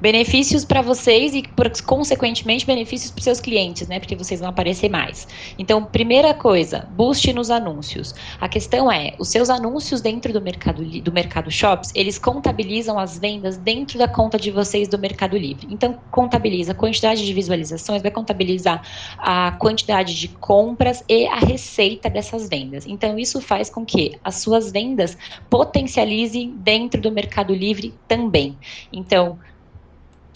benefícios para vocês e, consequentemente, benefícios para seus clientes, né? Porque vocês vão aparecer mais. Então, primeira coisa, boost nos anúncios. A questão é, os seus anúncios dentro do mercado do mercado shops, eles contabilizam as vendas dentro da conta de vocês do Mercado Livre. Então, contabiliza a quantidade de visualizações, vai contabilizar a quantidade de compras e a receita dessas vendas. Então, isso faz com que as suas vendas potencializem dentro do Mercado Livre também. Então,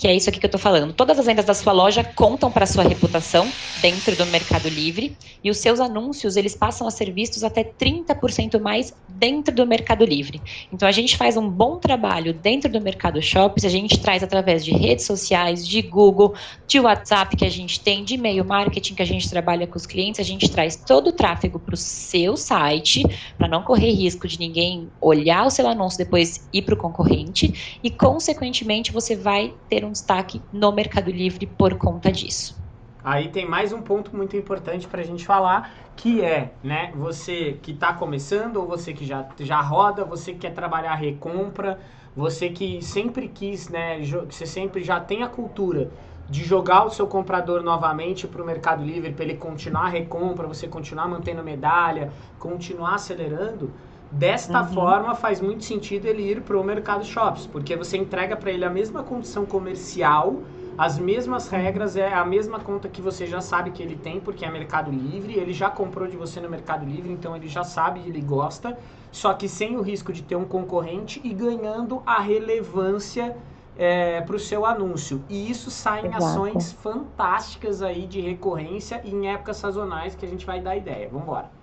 que é isso aqui que eu estou falando. Todas as vendas da sua loja contam para sua reputação dentro do Mercado Livre e os seus anúncios eles passam a ser vistos até 30% mais dentro do Mercado Livre. Então a gente faz um bom trabalho dentro do Mercado Shops, a gente traz através de redes sociais, de Google, de WhatsApp que a gente tem, de e-mail marketing que a gente trabalha com os clientes, a gente traz todo o tráfego para o seu site para não correr risco de ninguém olhar o seu anúncio depois ir para o concorrente e consequentemente você vai ter um um destaque no Mercado Livre por conta disso. Aí tem mais um ponto muito importante para a gente falar, que é, né, você que está começando, ou você que já, já roda, você que quer trabalhar recompra, você que sempre quis, né, você sempre já tem a cultura de jogar o seu comprador novamente para o Mercado Livre, para ele continuar a recompra, você continuar mantendo medalha, continuar acelerando, Desta uhum. forma, faz muito sentido ele ir para o Mercado Shops, porque você entrega para ele a mesma condição comercial, as mesmas regras, é a mesma conta que você já sabe que ele tem, porque é Mercado Livre, ele já comprou de você no Mercado Livre, então ele já sabe, ele gosta, só que sem o risco de ter um concorrente e ganhando a relevância é, para o seu anúncio. E isso sai em ações fantásticas aí de recorrência e em épocas sazonais que a gente vai dar ideia. Vamos embora.